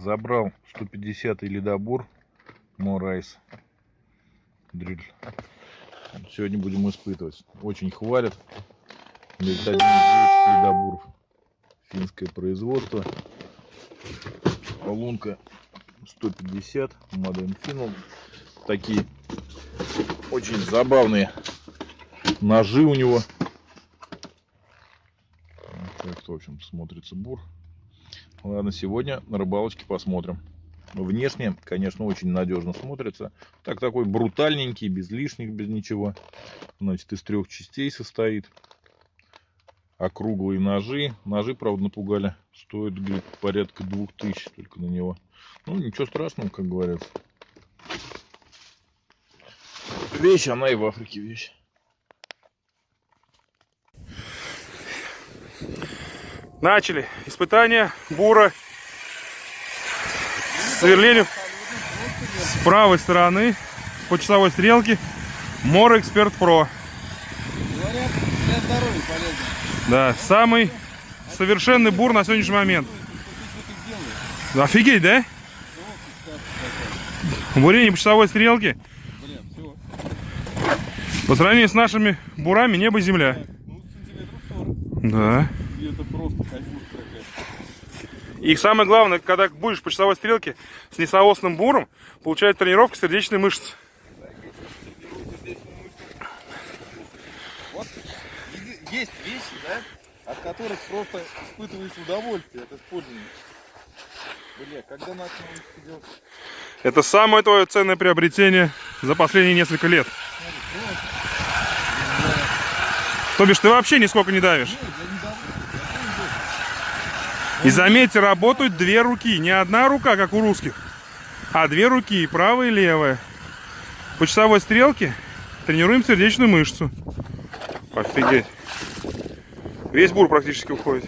Забрал 150 ледобур Mora Ice дрель. Сегодня будем испытывать. Очень хвалят. Говорит. Финское производство. Лунка 150. Made in Finland. Такие очень забавные ножи у него. Так, в общем, смотрится бур. Ладно, сегодня на рыбалочке посмотрим. Внешне, конечно, очень надежно смотрится. Так, такой брутальненький, без лишних, без ничего. Значит, из трех частей состоит. Округлые ножи. Ножи, правда, напугали. Стоит, говорит, порядка двух тысяч только на него. Ну, ничего страшного, как говорят. Вещь, она и в Африке вещь. Начали испытание бура сверлению с правой стороны по часовой стрелке Мор Эксперт Про. Да, самый совершенный бур на сегодняшний момент. Офигеть, да? Бурение по часовой стрелке. По сравнению с нашими бурами небо и земля. Сантиметров 40. Да. Это просто. И самое главное, когда будешь по часовой стрелке с несоосным буром, получает тренировка сердечной мышцы. Вот есть вещи, да, от которых просто испытываешь удовольствие от использования. Бля, когда делать? Это самое твое ценное приобретение за последние несколько лет. То бишь ты вообще нисколько не давишь. И заметьте, работают две руки. Не одна рука, как у русских, а две руки, правая и левая. По часовой стрелке тренируем сердечную мышцу. Офигеть. Весь бур практически уходит.